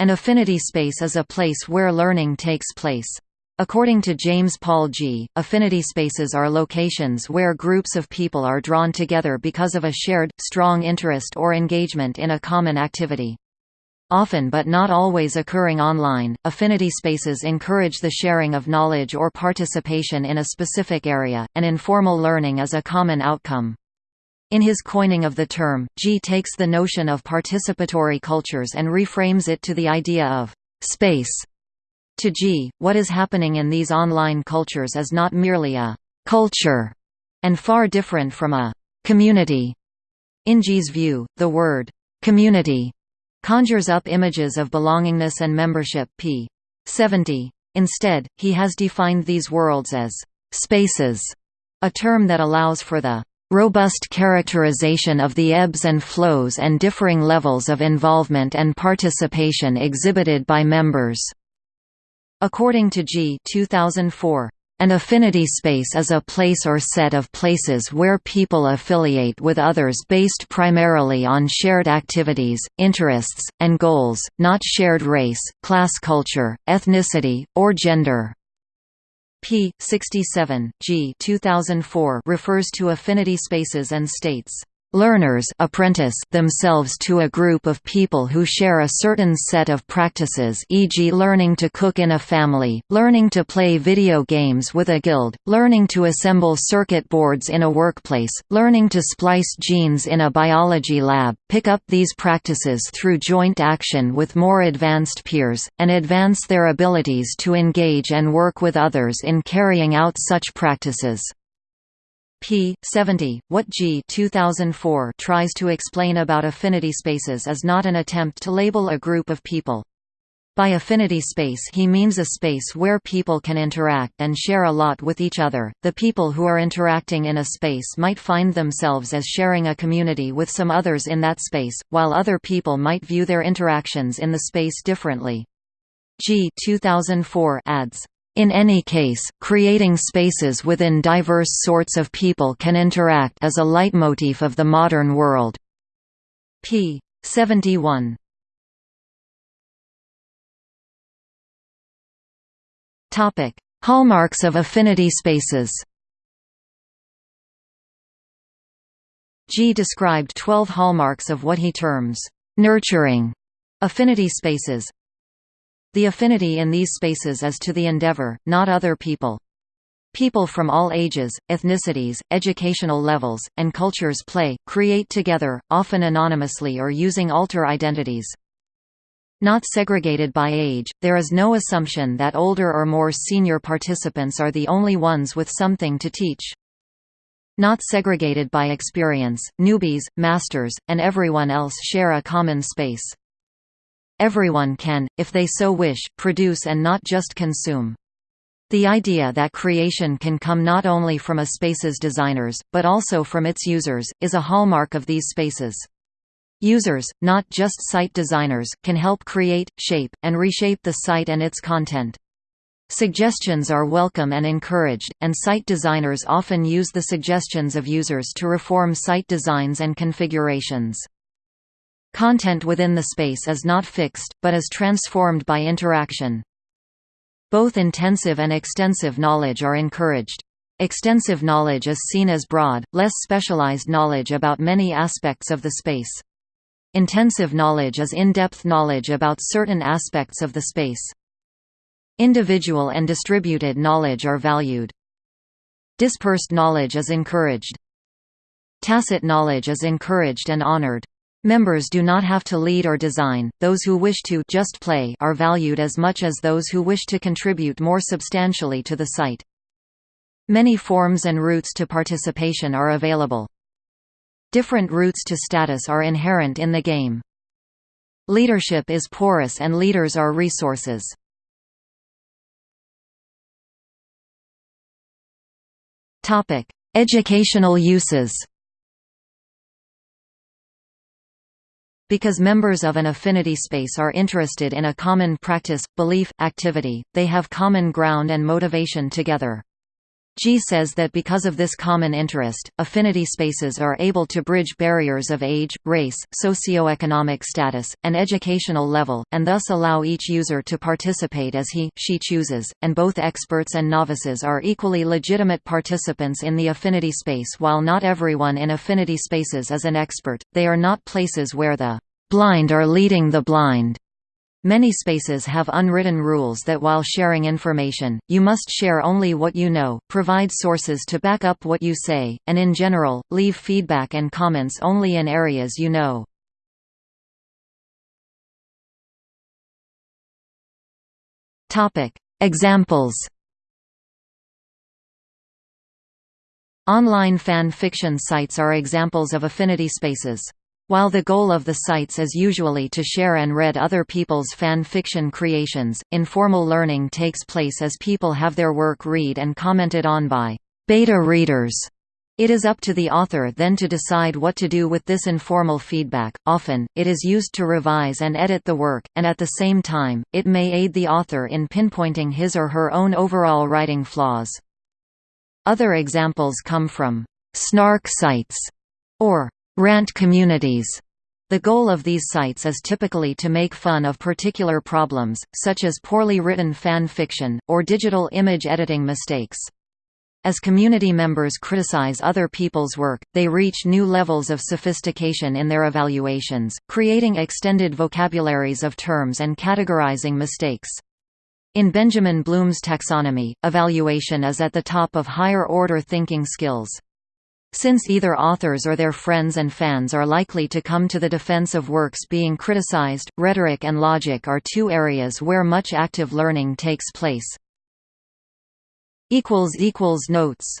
An affinity space is a place where learning takes place. According to James Paul Gee., affinity spaces are locations where groups of people are drawn together because of a shared, strong interest or engagement in a common activity. Often but not always occurring online, affinity spaces encourage the sharing of knowledge or participation in a specific area, and informal learning is a common outcome. In his coining of the term, Gee takes the notion of participatory cultures and reframes it to the idea of space. To Gee, what is happening in these online cultures is not merely a culture, and far different from a community. In Gee's view, the word community conjures up images of belongingness and membership p. 70. Instead, he has defined these worlds as spaces, a term that allows for the robust characterization of the ebbs and flows and differing levels of involvement and participation exhibited by members. According to Gee 2004, an affinity space is a place or set of places where people affiliate with others based primarily on shared activities, interests, and goals, not shared race, class culture, ethnicity, or gender p. 67, Gee 2004 refers to affinity spaces and states learners apprentice themselves to a group of people who share a certain set of practices e.g. learning to cook in a family, learning to play video games with a guild, learning to assemble circuit boards in a workplace, learning to splice genes in a biology lab, pick up these practices through joint action with more advanced peers, and advance their abilities to engage and work with others in carrying out such practices p. 70. What Gee 2004 tries to explain about affinity spaces is not an attempt to label a group of people. By affinity space he means a space where people can interact and share a lot with each other. The people who are interacting in a space might find themselves as sharing a community with some others in that space, while other people might view their interactions in the space differently. Gee 2004 adds, in any case, creating spaces within diverse sorts of people can interact as a leitmotif of the modern world. p. 71. Topic: Hallmarks of affinity spaces. Gee described 12 hallmarks of what he terms nurturing affinity spaces, the affinity in these spaces is to the endeavor, not other people. People from all ages, ethnicities, educational levels, and cultures play, create together, often anonymously or using alter identities. Not segregated by age, there is no assumption that older or more senior participants are the only ones with something to teach. Not segregated by experience, newbies, masters, and everyone else share a common space. Everyone can, if they so wish, produce and not just consume. The idea that creation can come not only from a space's designers, but also from its users, is a hallmark of these spaces. Users, not just site designers, can help create, shape, and reshape the site and its content. Suggestions are welcome and encouraged, and site designers often use the suggestions of users to reform site designs and configurations. Content within the space is not fixed, but is transformed by interaction. Both intensive and extensive knowledge are encouraged. Extensive knowledge is seen as broad, less specialized knowledge about many aspects of the space. Intensive knowledge is in-depth knowledge about certain aspects of the space. Individual and distributed knowledge are valued. Dispersed knowledge is encouraged. Tacit knowledge is encouraged and honored. Members do not have to lead or design, those who wish to just play are valued as much as those who wish to contribute more substantially to the site. Many forms and routes to participation are available. Different routes to status are inherent in the game. Leadership is porous and leaders are resources. Educational uses Because members of an affinity space are interested in a common practice, belief, activity, they have common ground and motivation together. Gee says that because of this common interest, affinity spaces are able to bridge barriers of age, race, socioeconomic status, and educational level, and thus allow each user to participate as he, she chooses, and both experts and novices are equally legitimate participants in the affinity space while not everyone in affinity spaces is an expert, they are not places where the blind are leading the blind. Many spaces have unwritten rules that while sharing information, you must share only what you know, provide sources to back up what you say, and in general, leave feedback and comments only in areas you know. Examples Online fan fiction sites are examples of affinity spaces. While the goal of the sites is usually to share and read other people's fan fiction creations, informal learning takes place as people have their work read and commented on by beta readers. It is up to the author then to decide what to do with this informal feedback. Often, it is used to revise and edit the work, and at the same time, it may aid the author in pinpointing his or her own overall writing flaws. Other examples come from snark sites or Rant communities. The goal of these sites is typically to make fun of particular problems, such as poorly written fan fiction, or digital image editing mistakes. As community members criticize other people's work, they reach new levels of sophistication in their evaluations, creating extended vocabularies of terms and categorizing mistakes. In Benjamin Bloom's taxonomy, evaluation is at the top of higher-order thinking skills. Since either authors or their friends and fans are likely to come to the defense of works being criticized, rhetoric and logic are two areas where much active learning takes place. Notes